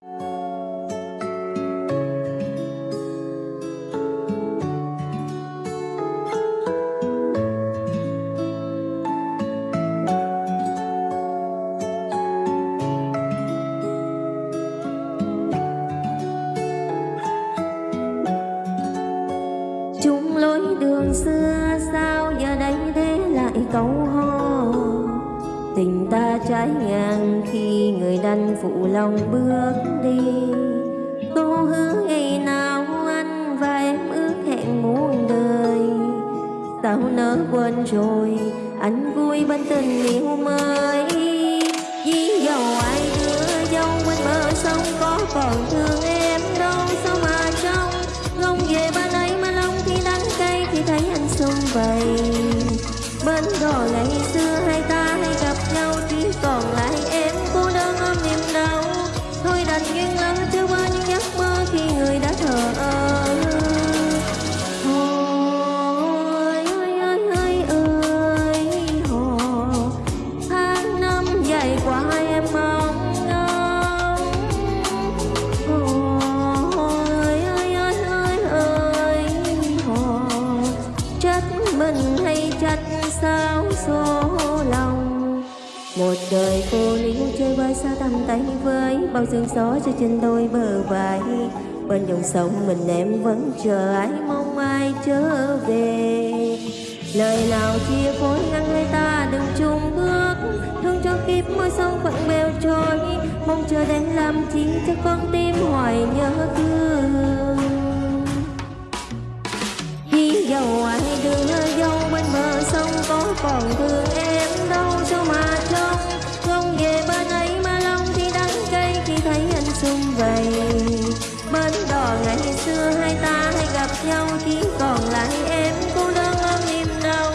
you ta trái ngang khi người đành phụ lòng bước đi. Cô hứa ngày nào anh và em ước hẹn muôn đời. Sao nỡ quên rồi, anh vui bên tình yêu mới. Vì dầu ai đưa dâu bên bờ sông có còn thương một đời cô lính chơi vơi xa tầm tay với bao sương gió cho trên đôi bờ vai bên dòng sông mình em vẫn chờ ai mong ai trở về lời nào chia phối ngăn hai ta đừng chung cho môi sông phận bèo trôi, mong chờ đến làm chính cho con tim hoài nhớ thương. Khi dầu ai đưa dâu bên bờ sông, có còn thương em đâu sao mà trông. Không về bên ấy mà lòng thì đắng cay khi thấy anh xung vầy. Bên đò ngày xưa hai ta hay gặp nhau, chỉ còn lại em cô đơn ôm niềm đau.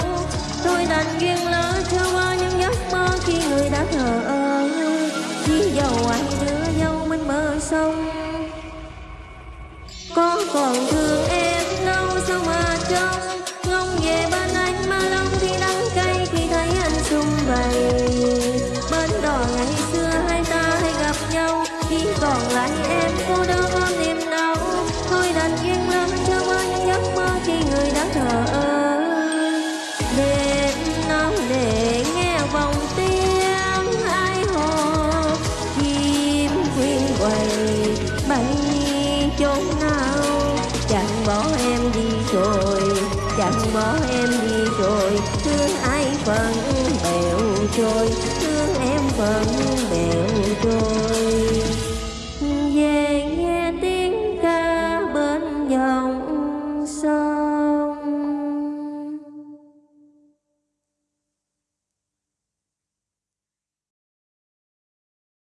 Thôi đành duyên lỡ chưa qua những giấc mơ khi người đã thờ có còn thương em đâu, sao mà trông? Ngóng về bên anh mà lòng thì đắng cay, khi thấy anh xung vầy. Bên đò ngày xưa hai ta hay gặp nhau, khi còn lại em bỏ em đi rồi thương ai phần bèo trôi thương em phần bèo trôi.